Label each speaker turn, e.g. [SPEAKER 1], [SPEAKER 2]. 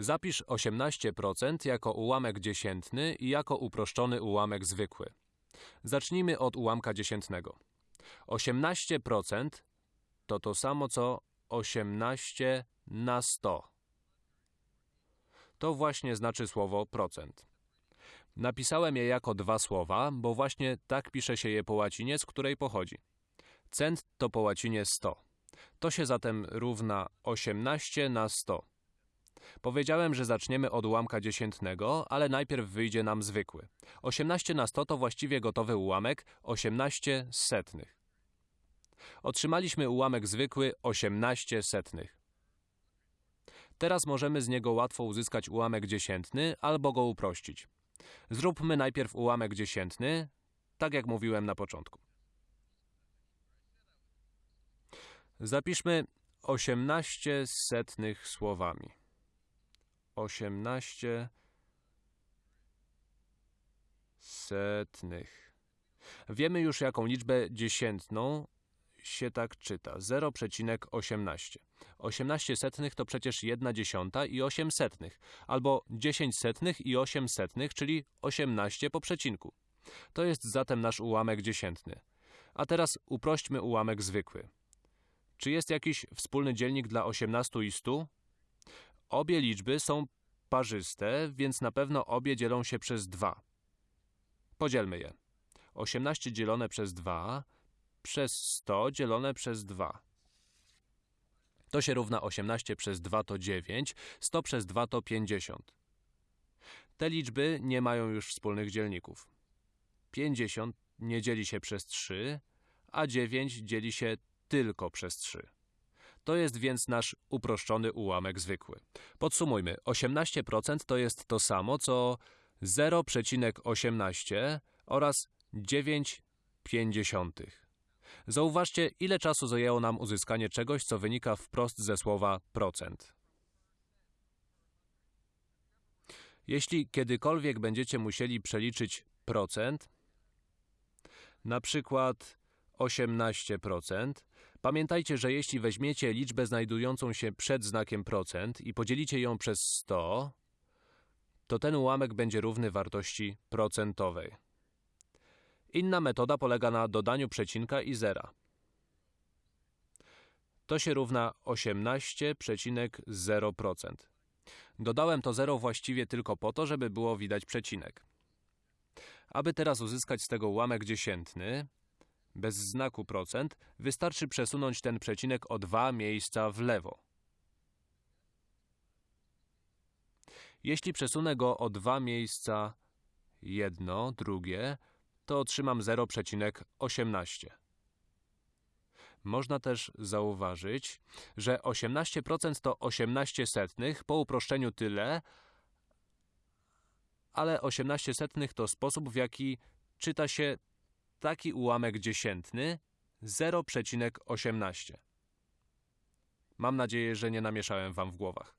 [SPEAKER 1] Zapisz 18% jako ułamek dziesiętny i jako uproszczony ułamek zwykły. Zacznijmy od ułamka dziesiętnego. 18% to to samo co 18 na 100. To właśnie znaczy słowo procent. Napisałem je jako dwa słowa, bo właśnie tak pisze się je po łacinie, z której pochodzi. Cent to po łacinie 100. To się zatem równa 18 na 100. Powiedziałem, że zaczniemy od ułamka dziesiętnego, ale najpierw wyjdzie nam zwykły. 18 na 100 to właściwie gotowy ułamek 18 setnych. Otrzymaliśmy ułamek zwykły 18 setnych. Teraz możemy z niego łatwo uzyskać ułamek dziesiętny albo go uprościć. Zróbmy najpierw ułamek dziesiętny, tak jak mówiłem na początku. Zapiszmy 18 setnych słowami. 18 setnych. Wiemy już, jaką liczbę dziesiętną się tak czyta. 0,18. 18 setnych to przecież 1 dziesiąta i 8 setnych, albo 10 setnych i 8 setnych, czyli 18 po przecinku. To jest zatem nasz ułamek dziesiętny. A teraz uprośćmy ułamek zwykły. Czy jest jakiś wspólny dzielnik dla 18 i 100? Obie liczby są parzyste, więc na pewno obie dzielą się przez 2. Podzielmy je. 18 dzielone przez 2 przez 100 dzielone przez 2. To się równa 18 przez 2 to 9, 100 przez 2 to 50. Te liczby nie mają już wspólnych dzielników. 50 nie dzieli się przez 3, a 9 dzieli się tylko przez 3. To jest więc nasz uproszczony ułamek zwykły. Podsumujmy. 18% to jest to samo, co 0,18 oraz 9,5. Zauważcie, ile czasu zajęło nam uzyskanie czegoś, co wynika wprost ze słowa procent. Jeśli kiedykolwiek będziecie musieli przeliczyć procent, na przykład 18%, pamiętajcie, że jeśli weźmiecie liczbę znajdującą się przed znakiem procent i podzielicie ją przez 100, to ten ułamek będzie równy wartości procentowej. Inna metoda polega na dodaniu przecinka i zera. To się równa 18,0%. Dodałem to zero właściwie tylko po to, żeby było widać przecinek. Aby teraz uzyskać z tego ułamek dziesiętny, bez znaku procent, wystarczy przesunąć ten przecinek o dwa miejsca w lewo. Jeśli przesunę go o dwa miejsca, jedno, drugie, to otrzymam 0,18. Można też zauważyć, że 18% to 18 setnych, po uproszczeniu tyle, ale 18 setnych to sposób, w jaki czyta się taki ułamek dziesiętny 0,18. Mam nadzieję, że nie namieszałem wam w głowach.